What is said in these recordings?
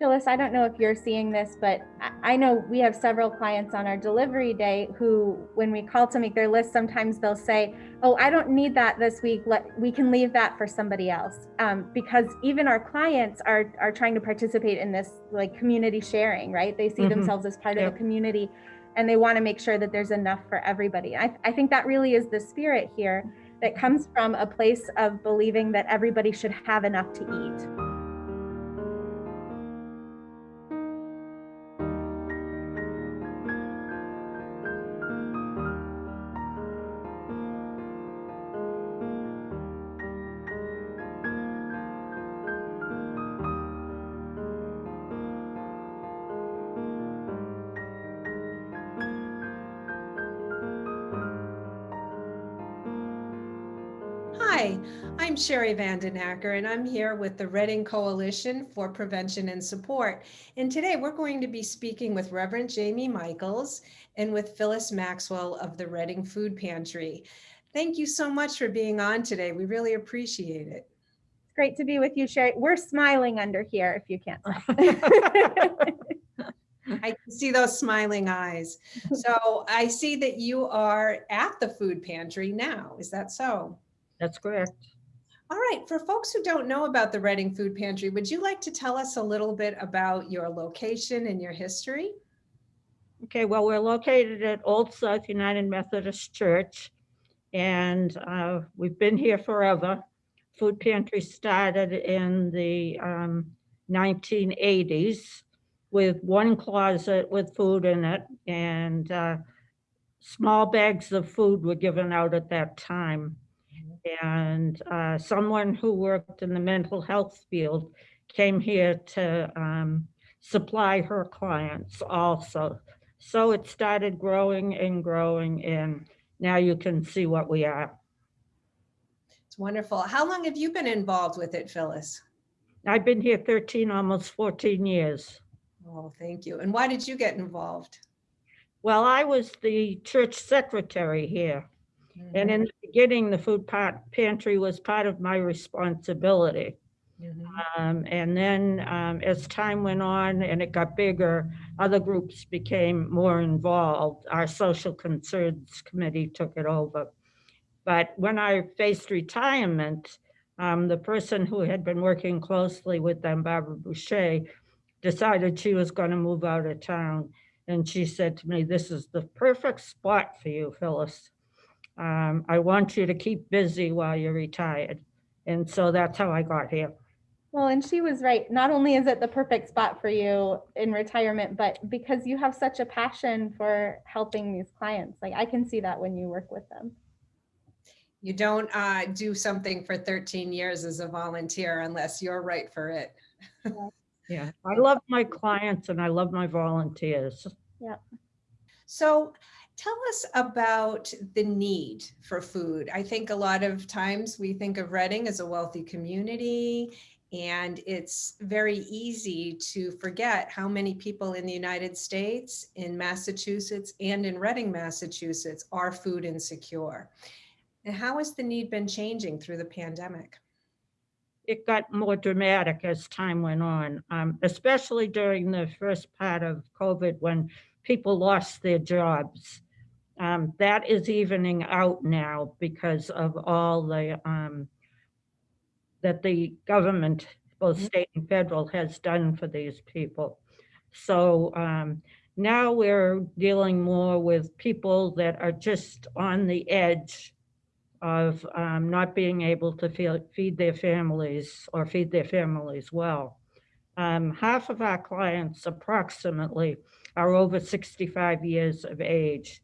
Phyllis, I don't know if you're seeing this, but I- I know we have several clients on our delivery day who, when we call to make their list, sometimes they'll say, "Oh, I don't need that this week. Let we can leave that for somebody else." Um, because even our clients are are trying to participate in this like community sharing, right? They see Mhm. themselves as part of the community, and they want to make sure that there's enough for everybody. I, I think that really is the spirit here that comes from a place of believing that everybody should have enough to eat. Hi, I'm Sherry Vandenacker, and I'm here with the Reading Coalition for Prevention and Support. And today we're going to be speaking with Reverend Jamie Michaels and with Phyllis Maxwell of the Reading Food Pantry. Thank you so much for being on today. We really appreciate it. It's great to be with you, Sherry. We're smiling under here if you can't. I can see those smiling eyes. So I see that you are at the food pantry now. Is that so? That's correct. All right, for folks who don't know about the Reading Food Pantry, would you like to tell us a little bit about your location and your history? Okay, well, we're located at Old South United Methodist Church, and uh, we've been here forever. Food pantry started in the um, 1980s with one closet with food in it, and uh, small bags of food were given out at that time. And uh, someone who worked in the mental health field came here to um, supply her clients also. So it started growing and growing, and now you can see what we are. It's wonderful. How long have you been involved with it, Phyllis? I've been here 13, almost 14 years. Oh, thank you. And why did you get involved? Well, I was the church secretary here. And in the beginning, the food pa- pantry was part of my responsibility. Mhm. Um, and then um, as time went on and it got bigger, other groups became more involved. Our social concerns committee took it over. But when I faced retirement, um, the person who had been working closely with them, Barbara Boucher, decided she was going to move out of town. And she said to me, This is the perfect spot for you, Phyllis. Um, I want you to keep busy while you're retired. And so that's how I got here. Well, and she was right. Not only is it the perfect spot for you in retirement, but because you have such a passion for helping these clients. Like I can see that when you work with them. You don't uh, do something for 13 years as a volunteer unless you're right for it. Yeah, I love my clients and I love my volunteers. Yeah. So tell us about the need for food. I think a lot of times we think of Reading as a wealthy community and it's very easy to forget how many people in the United States, in Massachusetts and in Reading, Massachusetts are food insecure. And how has the need been changing through the pandemic? It got more dramatic as time went on, um, especially during the first part of COVID when people lost their jobs. Um, that is evening out now because of all the um, that the government, both Mhm. state and federal, has done for these people. So um, now we're dealing more with people that are just on the edge of um, not being able to feel, feed their families or feed their families well. Um, half of our clients, approximately, are over 65 years of age,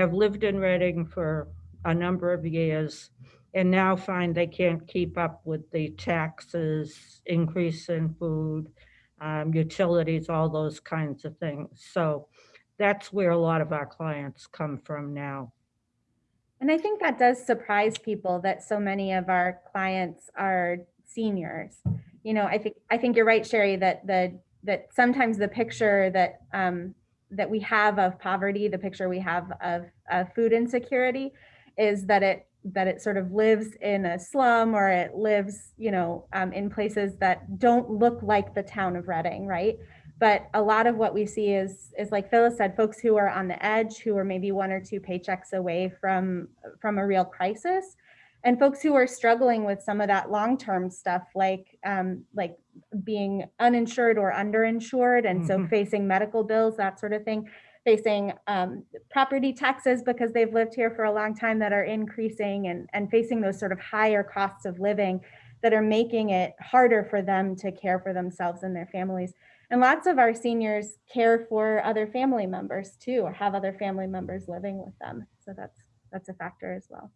have lived in Reading for a number of years, and now find they can't keep up with the taxes, increase in food, um, utilities, all those kinds of things. So that's where a lot of our clients come from now. And I think that does surprise people that so many of our clients are seniors. You know, I think I think you're right, Sherry, that the that sometimes the picture that um, that we have of poverty, the picture we have of, of food insecurity, is that it that it sort of lives in a slum or it lives, you know, um, in places that don't look like the town of Reading, right? But a lot of what we see is is like Phyllis said, folks who are on the edge, who are maybe one or two paychecks away from from a real crisis, and folks who are struggling with some of that long-term stuff, like um, like being uninsured or underinsured, and so Mhm. facing medical bills, that sort of thing, facing um, property taxes because they've lived here for a long time that are increasing, and and facing those sort of higher costs of living that are making it harder for them to care for themselves and their families. And lots of our seniors care for other family members too, or have other family members living with them. So that's that's a factor as well.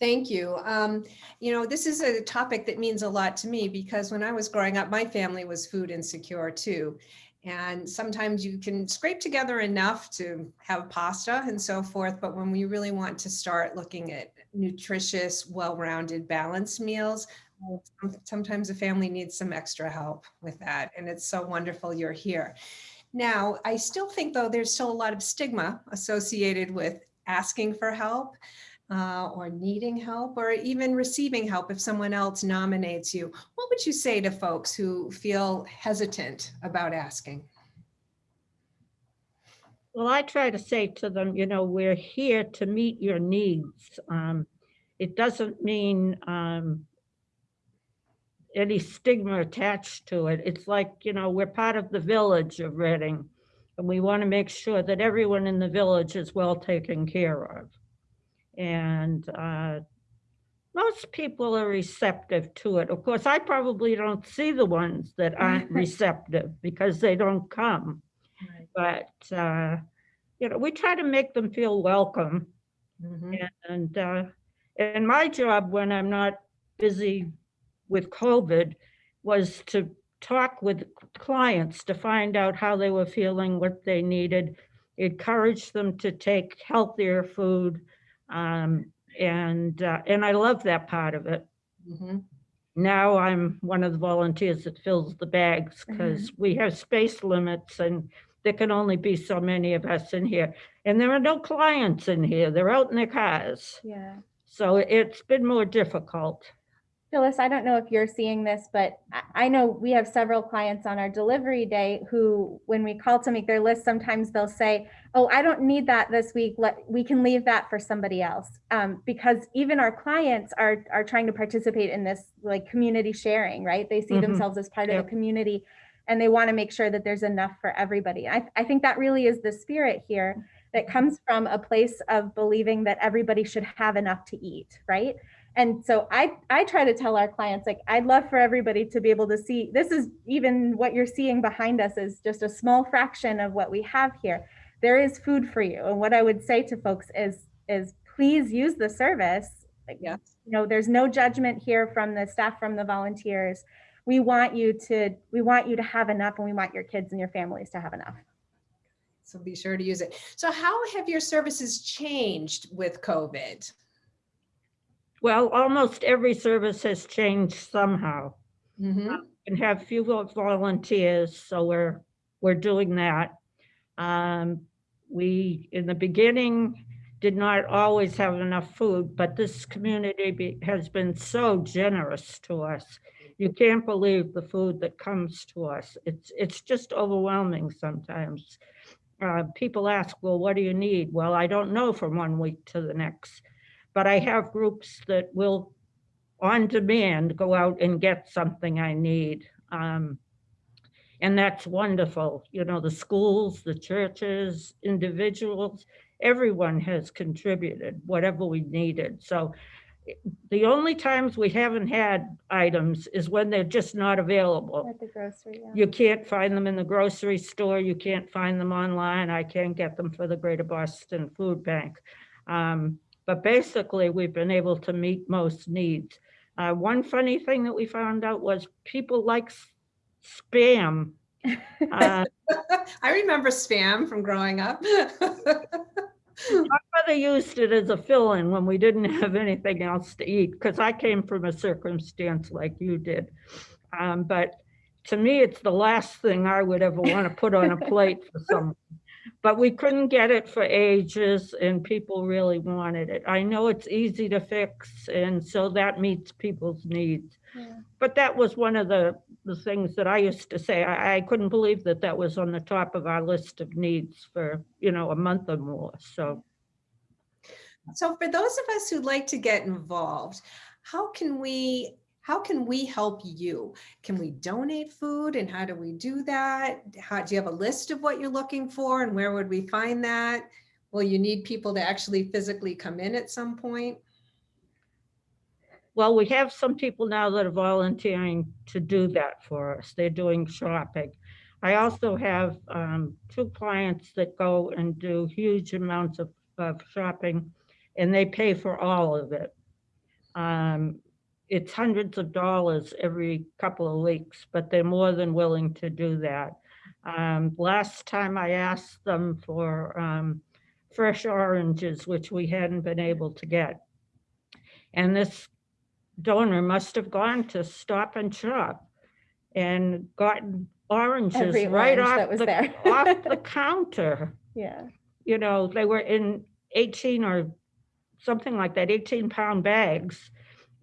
Thank you. Um, you know, this is a topic that means a lot to me because when I was growing up, my family was food insecure too. And sometimes you can scrape together enough to have pasta and so forth. But when we really want to start looking at nutritious, well-rounded, balanced meals, sometimes a family needs some extra help with that. And it's so wonderful you're here. Now, I still think though, there's still a lot of stigma associated with asking for help uh, or needing help or even receiving help if someone else nominates you. What would you say to folks who feel hesitant about asking? Well, I try to say to them, you know, we're here to meet your needs. Um, it doesn't mean um, any stigma attached to it. It's like, you know, we're part of the village of Reading, and we want to make sure that everyone in the village is well taken care of. And uh, most people are receptive to it. Of course, I probably don't see the ones that aren't receptive because they don't come but uh, you know, we try to make them feel welcome. Mhm. And uh, and my job when I'm not busy with COVID was to talk with clients to find out how they were feeling, what they needed, encourage them to take healthier food, um, and uh, and I love that part of it. Mhm. Now I'm one of the volunteers that fills the bags because we have space limits and there can only be so many of us in here. And there are no clients in here. They're out in their cars. Yeah. So it's been more difficult. Phyllis, I don't know if you're seeing this, but I- know we have several clients on our delivery day who, when we call to make their list, sometimes they'll say, oh, I don't need that this week. Let, we can leave that for somebody else. Um, because even our clients are, are trying to participate in this like community sharing, right? They see Mhm. themselves as part of Yep. the community and they want to make sure that there's enough for everybody. I, I think that really is the spirit here that comes from a place of believing that everybody should have enough to eat, right? And so I, I try to tell our clients, like, I'd love for everybody to be able to see, this is even what you're seeing behind us is just a small fraction of what we have here. There is food for you. And what I would say to folks is, is please use the service. Like, Yes. You know, there's no judgment here from the staff, from the volunteers. We want you to, we want you to have enough and we want your kids and your families to have enough. So be sure to use it. So how have your services changed with COVID? Well, almost every service has changed somehow. Mhm. And have fewer volunteers, so we're, we're doing that. Um, we, in the beginning, did not always have enough food, but this community be- has been so generous to us. You can't believe the food that comes to us. It's, it's just overwhelming sometimes. Uh, people ask, well, what do you need? Well, I don't know from one week to the next. But I have groups that will, on demand, go out and get something I need. Um, and that's wonderful. You know, the schools, the churches, individuals, everyone has contributed whatever we needed. So the only times we haven't had items is when they're just not available. At the grocery, yeah. You can't find them in the grocery store, you can't find them online, I can't get them for the Greater Boston Food Bank. Um, But basically, we've been able to meet most needs. Uh, One funny thing that we found out was people like spam. Uh, I remember spam from growing up. My mother used it as a fill-in when we didn't have anything else to eat, because I came from a circumstance like you did. Um, But to me, it's the last thing I would ever want to put on a plate for someone. But we couldn't get it for ages and people really wanted it. I know it's easy to fix and so that meets people's needs. Yeah. But that was one of the, the things that I used to say. I, I couldn't believe that that was on the top of our list of needs for, you know, a month or more. So So for those of us who'd like to get involved, how can we how can we help you? Can we donate food and how do we do that? How do you have a list of what you're looking for and where would we find that? Will you need people to actually physically come in at some point? Well, we have some people now that are volunteering to do that for us. They're doing shopping. I also have um, two clients that go and do huge amounts of, of shopping and they pay for all of it. Um, it's hundreds of dollars every couple of weeks, but they're more than willing to do that. Um, last time I asked them for um, fresh oranges, which we hadn't been able to get. And this donor must have gone to Stop and Shop and gotten oranges Every right orange off that was the, there. off the counter. Yeah. You know, they were in 18 or something like that, 18 pound bags.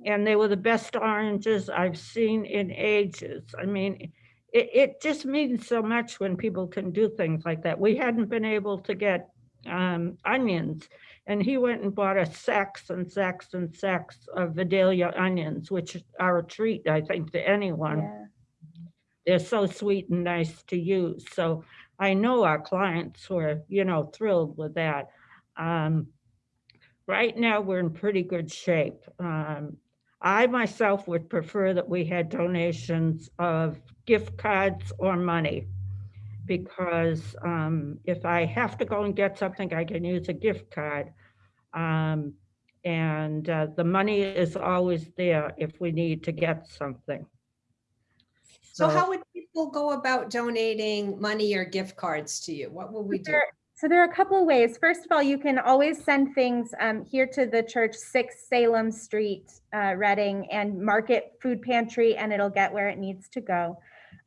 And they were the best oranges I've seen in ages. I mean, it, it just means so much when people can do things like that. We hadn't been able to get um, onions and he went and bought us sacks and sacks and sacks of Vidalia onions, which are a treat, I think, to anyone. Yeah. They're so sweet and nice to use. So I know our clients were, you know, thrilled with that. Um, right now, we're in pretty good shape. Um, I myself would prefer that we had donations of gift cards or money. Because um, if I have to go and get something, I can use a gift card. Um, and uh, the money is always there if we need to get something. So how would people go about donating money or gift cards to you? What will we do? There- So there are a couple of ways. First of all, you can always send things um, here to the church, 6 Salem Street, uh, Reading, and mark it food pantry, and it'll get where it needs to go.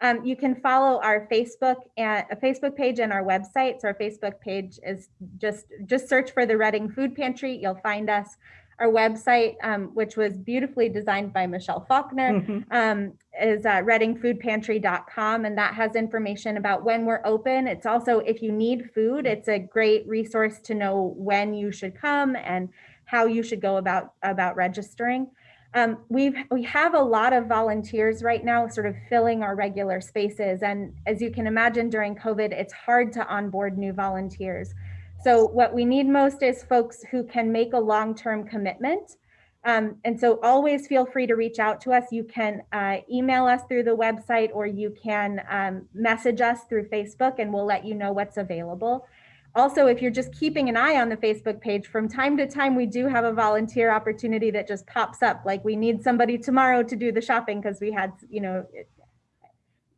Um, you can follow our Facebook and a Facebook page and our website. So our Facebook page is just just search for the Reading Food Pantry. You'll find us. Our website, um, which was beautifully designed by Michelle Faulkner, Mhm. um, is uh, readingfoodpantry.com and that has information about when we're open. It's also, if you need food, it's a great resource to know when you should come and how you should go about, about registering. Um, we've, we have a lot of volunteers right now sort of filling our regular spaces. And as you can imagine during COVID, it's hard to onboard new volunteers. So what we need most is folks who can make a long-term commitment um, and so always feel free to reach out to us. You can uh, email us through the website or you can um, message us through Facebook and we'll let you know what's available. Also, if you're just keeping an eye on the Facebook page, from time to time, we do have a volunteer opportunity that just pops up. Like we need somebody tomorrow to do the shopping because we had, you know,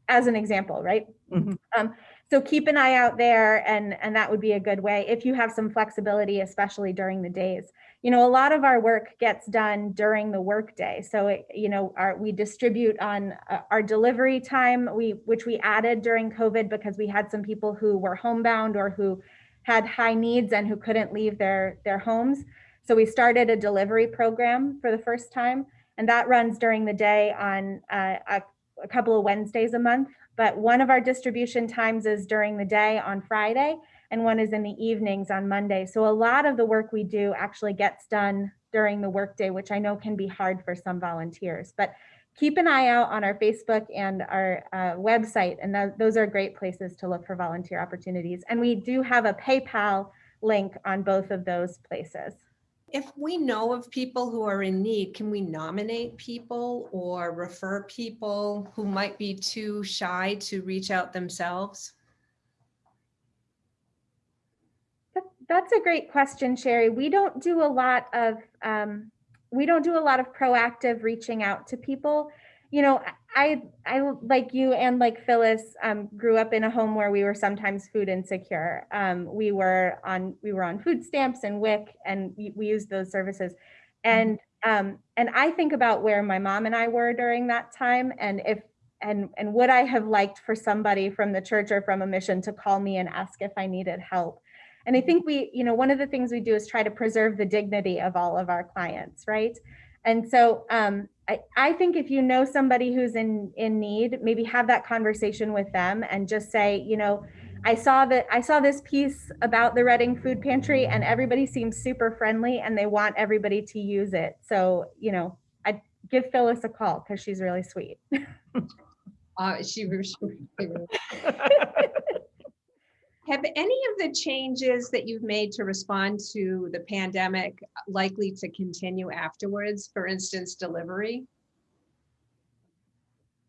as an example, right? Mhm. Um, so keep an eye out there and, and that would be a good way if you have some flexibility, especially during the days you know, a lot of our work gets done during the workday. So, it, you know, our, we distribute on uh, our delivery time, we which we added during COVID because we had some people who were homebound or who had high needs and who couldn't leave their their homes. So we started a delivery program for the first time, and that runs during the day on uh, a, a couple of Wednesdays a month. But one of our distribution times is during the day on Friday, and one is in the evenings on Monday. So a lot of the work we do actually gets done during the workday, which I know can be hard for some volunteers. But keep an eye out on our Facebook and our uh, website, and th those are great places to look for volunteer opportunities. And we do have a PayPal link on both of those places. If we know of people who are in need, can we nominate people or refer people who might be too shy to reach out themselves? That's a great question, Sherry. We don't do a lot of um, we don't do a lot of proactive reaching out to people. You know, I I like you and like Phyllis um, grew up in a home where we were sometimes food insecure. Um, we were on we were on food stamps and WIC, and we, we used those services. And um, and I think about where my mom and I were during that time, and if and and would I have liked for somebody from the church or from a mission to call me and ask if I needed help? And I think we, you know, one of the things we do is try to preserve the dignity of all of our clients, right? And so um, I, I think if you know somebody who's in in need, maybe have that conversation with them and just say, you know, I saw that I saw this piece about the Reading Food Pantry and everybody seems super friendly and they want everybody to use it. So, you know, I give Phyllis a call because she's really sweet. Uh, she, have any of the changes that you've made to respond to the pandemic likely to continue afterwards? For instance, delivery?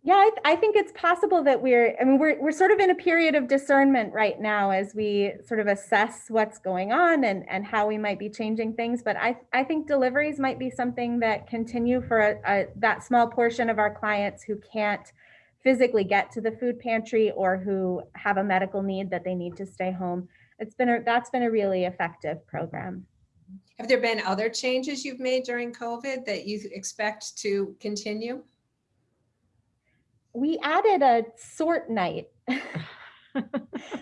Yeah, I, th- I think it's possible that we're, I mean, we're, we're sort of in a period of discernment right now as we sort of assess what's going on and, and how we might be changing things. But I, I think deliveries might be something that continue for a, a, that small portion of our clients who can't physically get to the food pantry or who have a medical need that they need to stay home. It's been, a, that's been a really effective program. Have there been other changes you've made during COVID that you expect to continue? we added a sort night.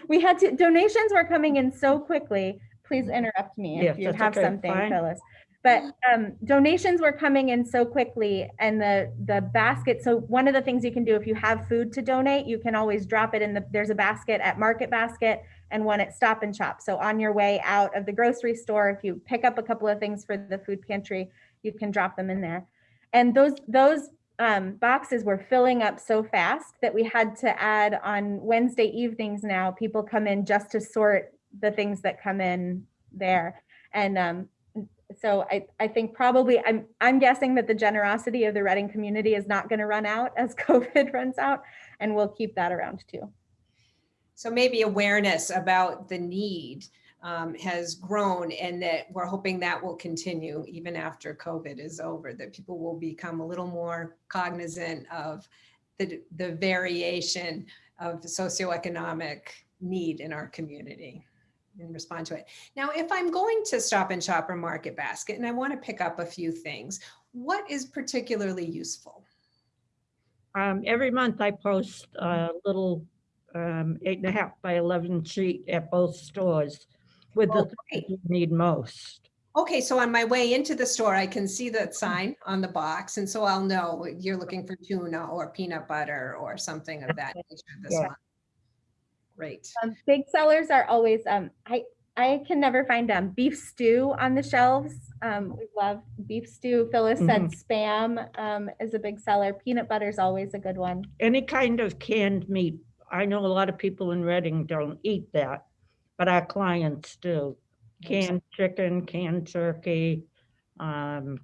we had to donations were coming in so quickly. Please mm-hmm. interrupt me Yes, if you have okay, something, fine. Phyllis. But um, donations were coming in so quickly, and the the basket. So one of the things you can do if you have food to donate, you can always drop it in the. There's a basket at Market Basket and one at Stop and Shop. So on your way out of the grocery store, if you pick up a couple of things for the food pantry, you can drop them in there. And those those um, boxes were filling up so fast that we had to add on Wednesday evenings now, people come in just to sort the things that come in there. And um, so I, I think probably, I'm, I'm guessing that the generosity of the Reading community is not going to run out as COVID runs out, and we'll keep that around too. So maybe awareness about the need um, has grown and that we're hoping that will continue even after COVID is over, that people will become a little more cognizant of the, the variation of socioeconomic need in our community and respond to it. Now, if I'm going to Stop and Shop or Market Basket and I want to pick up a few things, what is particularly useful? Um, every month I post a little um, eight and a half by 11 sheet at both stores with the Oh, things you need most. Okay, so on my way into the store, I can see that sign on the box, and so I'll know you're looking for tuna or peanut butter or something of that nature this Yeah. month. Great. Um, big sellers are always, um, I, I can never find um, beef stew on the shelves. Um, we love beef stew. Phyllis said spam um, is a big seller. Peanut butter is always a good one. Any kind of canned meat. I know a lot of people in Reading don't eat that, but our clients do. Canned chicken, canned turkey. Um,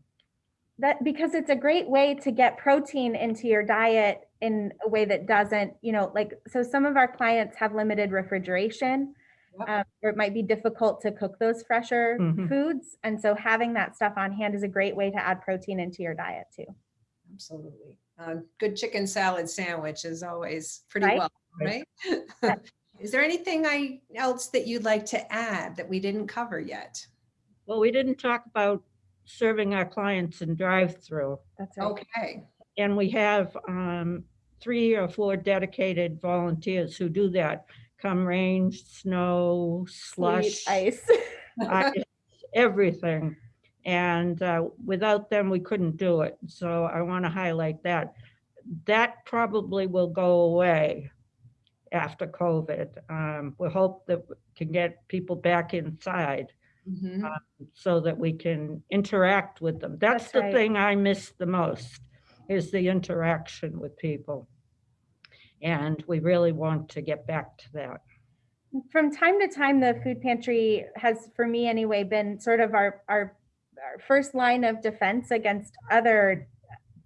That because it's a great way to get protein into your diet in a way that doesn't, you know, like so some of our clients have limited refrigeration. Yep. Um, or it might be difficult to cook those fresher Mhm. foods. And so having that stuff on hand is a great way to add protein into your diet too. Absolutely. A good chicken salad sandwich is always pretty Right. well, right? Is there anything I, else that you'd like to add that we didn't cover yet? well, we didn't talk about serving our clients in drive-through. That's right. Okay, And we have um, three or four dedicated volunteers who do that. Come rain, snow, Sweet slush, ice. ice, everything. And uh, without them, we couldn't do it. So I want to highlight that. That probably will go away after COVID. Um, We hope that we can get people back inside Mhm. so that we can interact with them. That's That's the right. thing I miss the most, is the interaction with people. And we really want to get back to that. From time to time, the food pantry has, for me anyway, been sort of our, our, our first line of defense against other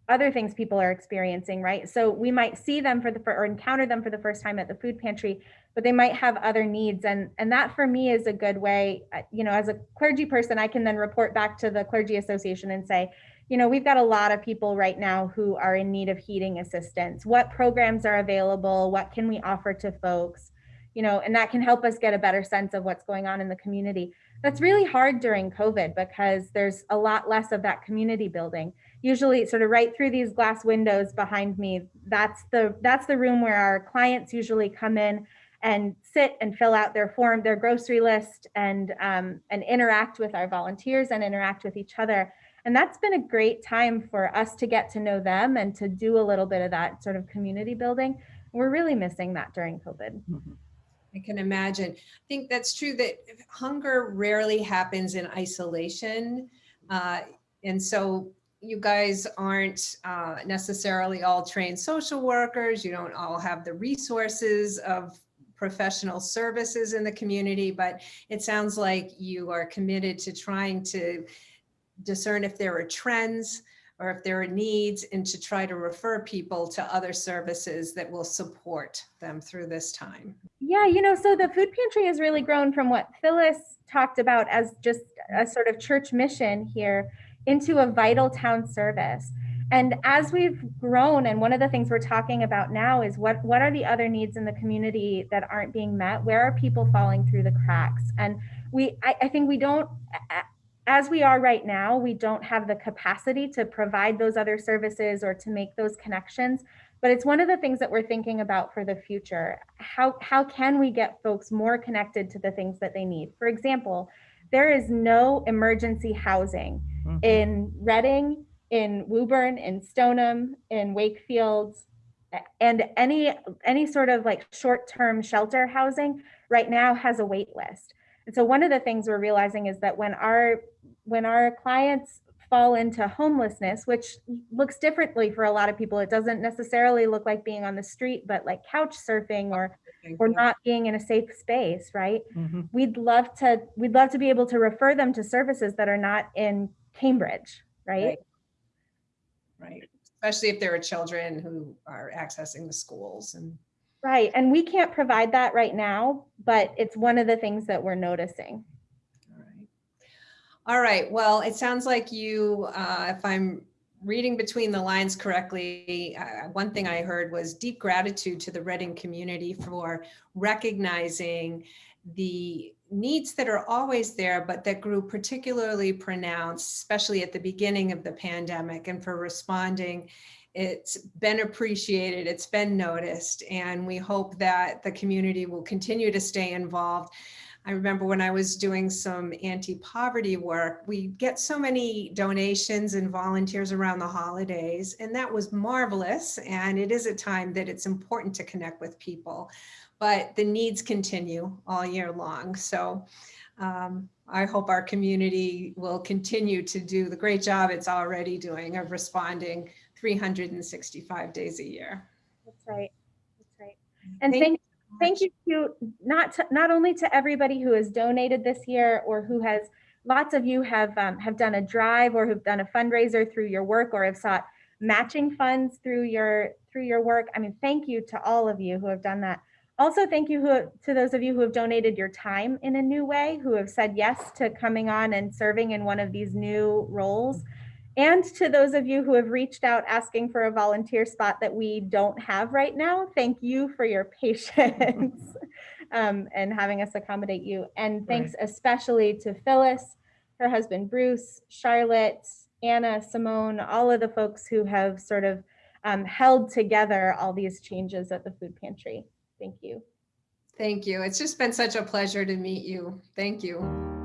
other things people are experiencing, right? So we might see them for the or encounter them for the first time at the food pantry, but they might have other needs, and and that for me is a good way. uh, You know, as a clergy person, I can then report back to the clergy association and say, you know, we've got a lot of people right now who are in need of heating assistance. What programs are available? What can we offer to folks? You know, and that can help us get a better sense of what's going on in the community. That's really hard during COVID because there's a lot less of that community building usually sort of right through these glass windows behind me. That's the that's the room where our clients usually come in and sit and fill out their form, their grocery list, and um, and interact with our volunteers and interact with each other. And that's been a great time for us to get to know them and to do a little bit of that sort of community building. We're really missing that during COVID. Mhm. I can imagine. I think that's true that hunger rarely happens in isolation. Uh, and so you guys aren't uh, necessarily all trained social workers. You don't all have the resources of professional services in the community, but it sounds like you are committed to trying to discern if there are trends or if there are needs and to try to refer people to other services that will support them through this time. Yeah, you know, so the food pantry has really grown from what Phyllis talked about as just a sort of church mission here into a vital town service. And as we've grown, and one of the things we're talking about now is what, what are the other needs in the community that aren't being met? Where are people falling through the cracks? And we, I, I think we don't, as we are right now, we don't have the capacity to provide those other services or to make those connections. But it's one of the things that we're thinking about for the future. How, how can we get folks more connected to the things that they need? For example, there is no emergency housing Mhm. in Reading, in Woburn, in Stoneham, in Wakefield, and any any sort of like short-term shelter housing right now has a wait list. And so one of the things we're realizing is that when our when our clients fall into homelessness, which looks differently for a lot of people, it doesn't necessarily look like being on the street, but like couch surfing or or not being in a safe space, right? Mhm. we'd love to we'd love to be able to refer them to services that are not in Cambridge, right? Right. Right, especially if there are children who are accessing the schools and, Right. And we can't provide that right now, but it's one of the things that we're noticing. All right. Well, it sounds like you, uh, if I'm reading between the lines correctly, uh, one thing I heard was deep gratitude to the Reading community for recognizing the needs that are always there, but that grew particularly pronounced, especially at the beginning of the pandemic and for responding. It's been appreciated, it's been noticed, and we hope that the community will continue to stay involved. I remember when I was doing some anti-poverty work, we get so many donations and volunteers around the holidays, and that was marvelous. And it is a time that it's important to connect with people, but the needs continue all year long. So um, I hope our community will continue to do the great job it's already doing of responding 365 days a year. That's right. That's right. And Thank thank thank you to not to, not only to everybody who has donated this year or who has lots of you have um, have done a drive or have done a fundraiser through your work or have sought matching funds through your through your work. I mean, thank you to all of you who have done that. Also, thank you who, to those of you who have donated your time in a new way, who have said yes to coming on and serving in one of these new roles. And to those of you who have reached out asking for a volunteer spot that we don't have right now, thank you for your patience um, and having us accommodate you. And thanks especially to Phyllis, her husband Bruce, Charlotte, Anna, Simone, all of the folks who have sort of um, held together all these changes at the food pantry. Thank you. Thank you. It's just been such a pleasure to meet you. Thank you.